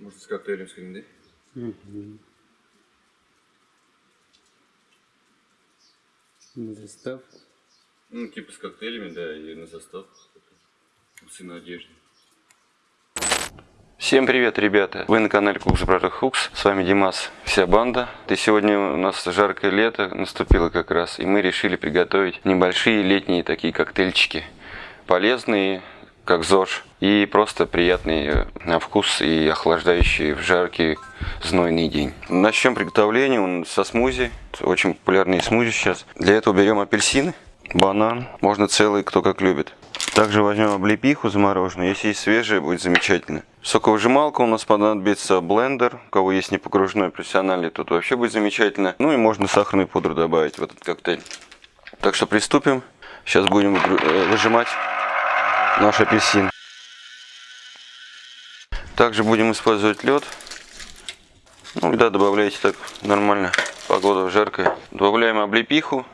Может с коктейлем сходить, На застав. Ну, типа с коктейлями, да, и на состав. Вкусы на одежде. Всем привет, ребята! Вы на канале Кукс Браток Хукс. С вами Димас, вся банда. И сегодня у нас жаркое лето наступило как раз, и мы решили приготовить небольшие летние такие коктейльчики. Полезные, как ЗОЖ, и просто приятные на вкус и охлаждающие в жаркий знойный день. Начнем приготовление он со смузи. Очень популярные смузи сейчас. Для этого берем апельсины, банан, можно целый, кто как любит. Также возьмем облепиху замороженную, если есть свежая, будет замечательно. Соковыжималка у нас понадобится блендер, у кого есть непогружной профессиональный, тут вообще будет замечательно. Ну и можно сахарную пудру добавить в этот коктейль. Так что приступим. Сейчас будем э, выжимать наш апельсин. Также будем использовать лед. Ну, льда добавляйте так нормально, погода жаркая. Добавляем облепиху,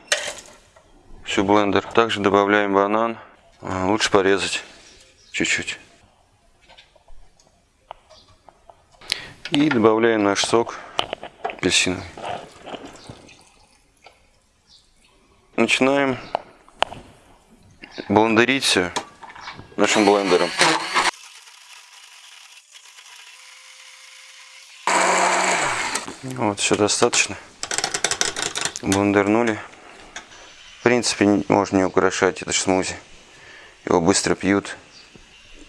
всю блендер. Также добавляем банан. А, лучше порезать чуть-чуть. И добавляем наш сок апельсиновый. Начинаем блендерить все нашим блендером. Вот, все достаточно. Блендернули. В принципе, можно не украшать это смузи. Его быстро пьют,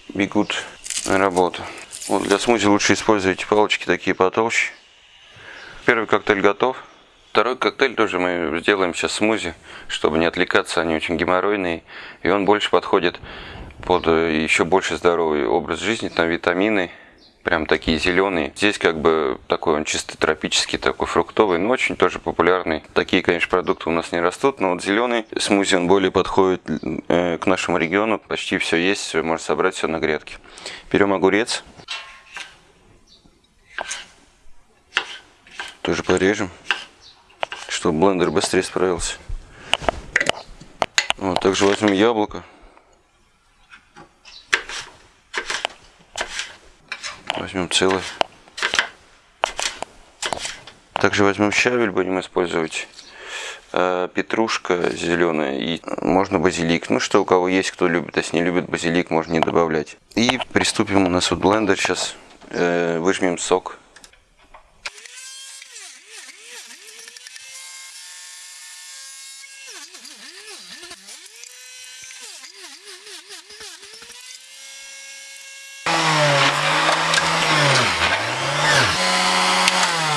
бегут на работу. Вот для смузи лучше использовать палочки такие потолще. Первый коктейль готов. Второй коктейль тоже мы сделаем сейчас смузи, чтобы не отвлекаться, они очень геморройные. И он больше подходит под э, еще больше здоровый образ жизни, там витамины, прям такие зеленые. Здесь как бы такой он чисто тропический, такой фруктовый, но очень тоже популярный. Такие, конечно, продукты у нас не растут, но вот зеленый смузи, он более подходит э, к нашему региону. Почти все есть, можно собрать все на грядке. Берем огурец. Тоже порежем, чтобы блендер быстрее справился. Вот, также возьмем яблоко. Возьмем целый. Также возьмем щавель, будем использовать э, петрушка зеленая и можно базилик. Ну что у кого есть, кто любит, если не любит базилик, можно не добавлять. И приступим, у нас вот блендер сейчас, э, выжмем сок.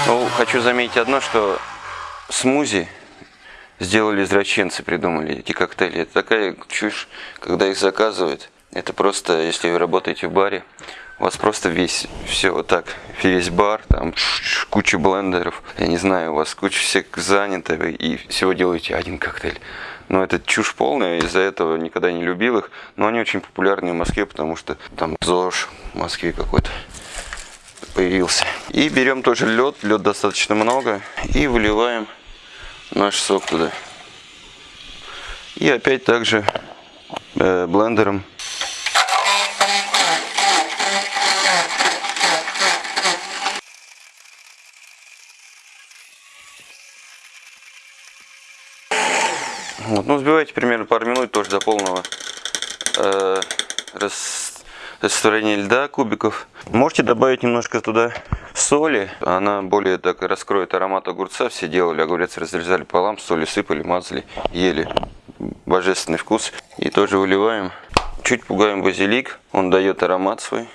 Ну, хочу заметить одно, что смузи сделали извращенцы, придумали эти коктейли. Это такая чушь, когда их заказывают. Это просто, если вы работаете в баре, у вас просто весь, все вот так, весь бар, там куча блендеров, я не знаю, у вас куча всех занято, и всего делаете один коктейль. Но это чушь полная, из-за этого никогда не любил их, но они очень популярны в Москве, потому что там ЗОЖ в Москве какой-то появился. И берем тоже лед, лед достаточно много, и выливаем наш сок туда. И опять также э, блендером. Вот, ну, взбивайте примерно пару минут тоже до полного э, рас, растворения льда кубиков. Можете добавить немножко туда соли. Она более так раскроет аромат огурца. Все делали огурец, разрезали полам, соли сыпали, мазали, ели. Божественный вкус. И тоже выливаем. Чуть пугаем базилик. Он дает аромат свой.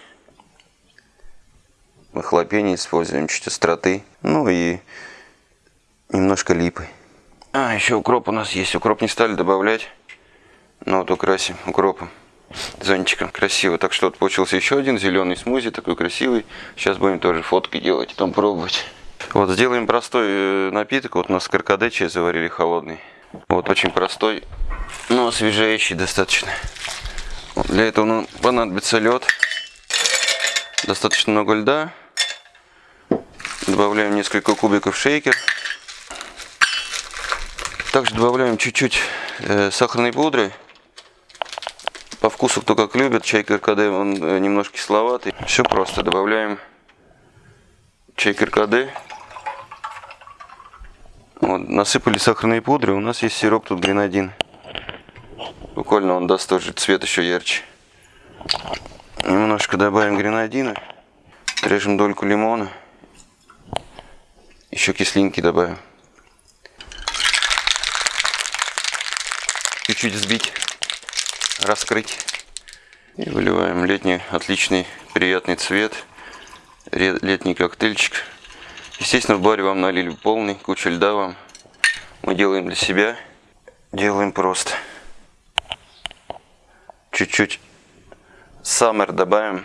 Мы хлопение используем, чуть остроты. Ну и немножко липы. А, еще укроп у нас есть. Укроп не стали добавлять. Но вот украсим укропом зонтиком. Красиво. Так что вот получился еще один зеленый смузи, такой красивый. Сейчас будем тоже фотки делать, там пробовать. Вот сделаем простой э, напиток. Вот у нас каркаде чай заварили холодный. Вот очень простой, но освежающий достаточно. Вот для этого нам понадобится лед. Достаточно много льда. Добавляем несколько кубиков шейкер. Также добавляем чуть-чуть э, сахарной пудры. Вкусу кто как любит. Чай каркаде, он э, немножко кисловатый. Все просто. Добавляем чай каркаде. Вот, насыпали сахарные пудры. У нас есть сироп тут гренадин. Буквально он даст тоже цвет еще ярче. Немножко добавим гренадина. Режем дольку лимона. Еще кислинки добавим. Чуть-чуть взбить, раскрыть. И выливаем летний отличный приятный цвет. Летний коктейльчик. Естественно, в баре вам налили полный, куча льда вам. Мы делаем для себя. Делаем просто. Чуть-чуть саммер добавим.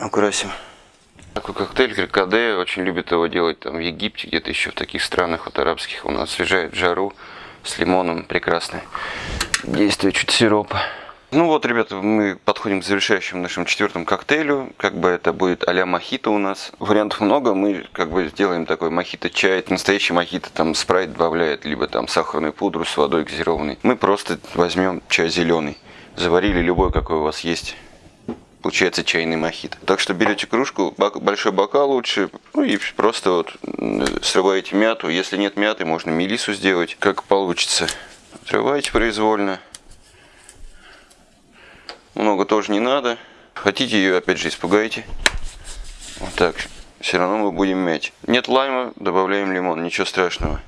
Украсим. Такой коктейль крикаде, очень любят его делать там в Египте, где-то еще в таких странах вот арабских. Он освежает жару с лимоном, прекрасное действие чуть сиропа. Ну вот, ребята, мы подходим к завершающему нашему четвертому коктейлю. Как бы это будет а-ля мохито у нас. Вариантов много, мы как бы сделаем такой мохито-чай. Настоящий мохито там спрайт добавляет, либо там сахарную пудру с водой газированной. Мы просто возьмем чай зеленый. Заварили любой, какой у вас есть. Получается чайный мохито. Так что берете кружку, бак- большой бокал лучше, ну и просто вот срываете мяту. Если нет мяты, можно мелису сделать, как получится. Срываете произвольно. Много тоже не надо. Хотите ее, опять же, испугаете. Вот так. Все равно мы будем мять. Нет лайма, добавляем лимон, ничего страшного.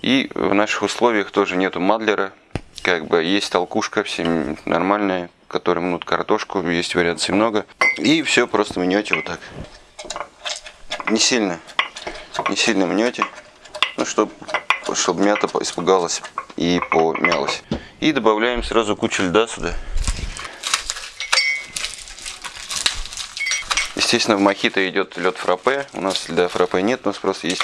И в наших условиях тоже нету мадлера. Как бы есть толкушка, всем нормальная, которая мнут картошку, есть вариаций много. И все просто мнете вот так. Не сильно, не сильно мнете, ну, чтобы чтобы мята испугалась и помялась. И добавляем сразу кучу льда сюда. Естественно, в мохито идет лед фраппе. У нас льда фраппе нет, у нас просто есть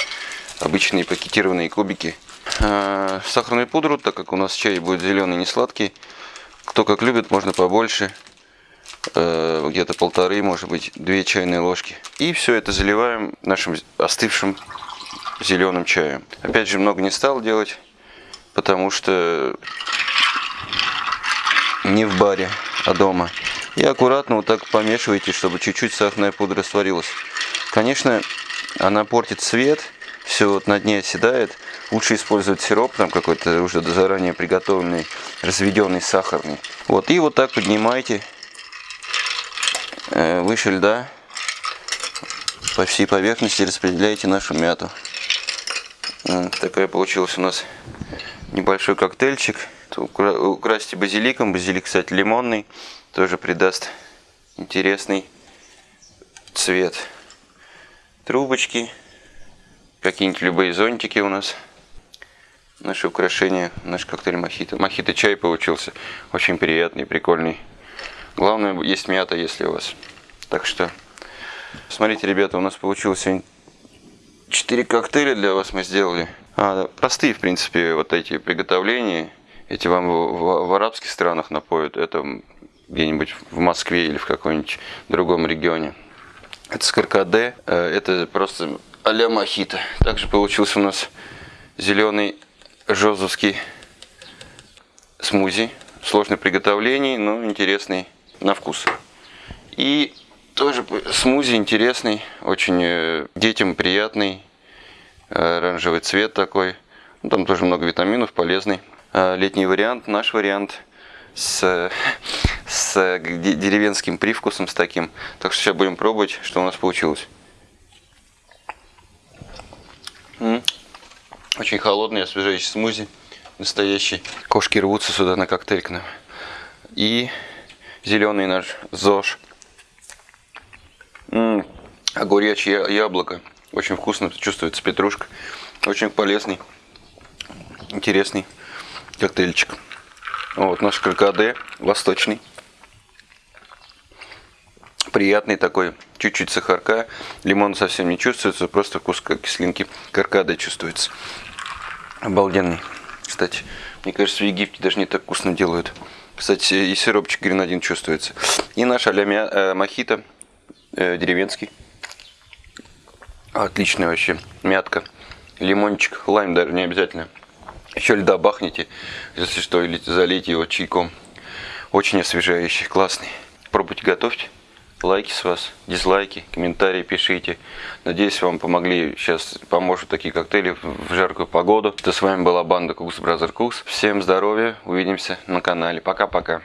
обычные пакетированные кубики. А, Сахарную пудру, так как у нас чай будет зеленый, не сладкий. Кто как любит, можно побольше. Э, Где-то полторы, может быть, две чайные ложки. И все это заливаем нашим остывшим зеленым чаем. Опять же, много не стал делать, потому что не в баре, а дома. И аккуратно вот так помешивайте, чтобы чуть-чуть сахарная пудра растворилась. Конечно, она портит цвет, все вот на дне оседает. Лучше использовать сироп, там какой-то уже заранее приготовленный, разведенный сахарный. Вот, и вот так поднимайте э, выше льда по всей поверхности распределяйте нашу мяту. Такая получилась у нас небольшой коктейльчик. Укра- Украсьте базиликом. Базилик, кстати, лимонный. Тоже придаст интересный цвет. Трубочки. Какие-нибудь любые зонтики у нас. Наши украшения. Наш коктейль мохито. Мохито чай получился. Очень приятный, прикольный. Главное, есть мята, если у вас. Так что, смотрите, ребята, у нас получилось сегодня Четыре коктейля для вас мы сделали. А, простые, в принципе, вот эти приготовления. Эти вам в, в- в арабских странах напоят. Это где-нибудь в Москве или в каком-нибудь другом регионе. Это с каркаде. э, Это просто а-ля мохито. Также получился у нас зеленый жозовский смузи. Сложный в приготовлении, но интересный на вкус. И тоже смузи интересный, очень э, детям приятный, оранжевый цвет такой. Ну, Там тоже много витаминов, полезный. А Летний вариант, наш вариант с, с де- деревенским привкусом, с таким. Так что сейчас будем пробовать, что у нас получилось. Очень холодный, освежающий смузи. Настоящий. Кошки рвутся сюда на коктейль к нам. И зеленый наш ЗОЖ. М, Огуречье я- яблоко. Очень вкусно чувствуется петрушка. Очень полезный, интересный коктейльчик. Вот наш каркаде восточный. Приятный такой, чуть-чуть сахарка. Лимон совсем не чувствуется, просто вкус кислинки каркаде чувствуется. Обалденный. Кстати, мне кажется, в Египте даже не так вкусно делают. Кстати, и сиропчик гренадин чувствуется. И наш а-ля э, мохито э, деревенский. Отличный вообще. Мятка. Лимончик. Лайм даже не обязательно. Еще льда бахните, если что, или залейте его чайком. Очень освежающий, классный. Пробуйте, готовьте. Лайки с вас, дизлайки, комментарии пишите. Надеюсь, вам помогли сейчас, поможет такие коктейли в жаркую погоду. Это с вами была банда Cooks Brother Cooks. Всем здоровья, увидимся на канале. Пока-пока.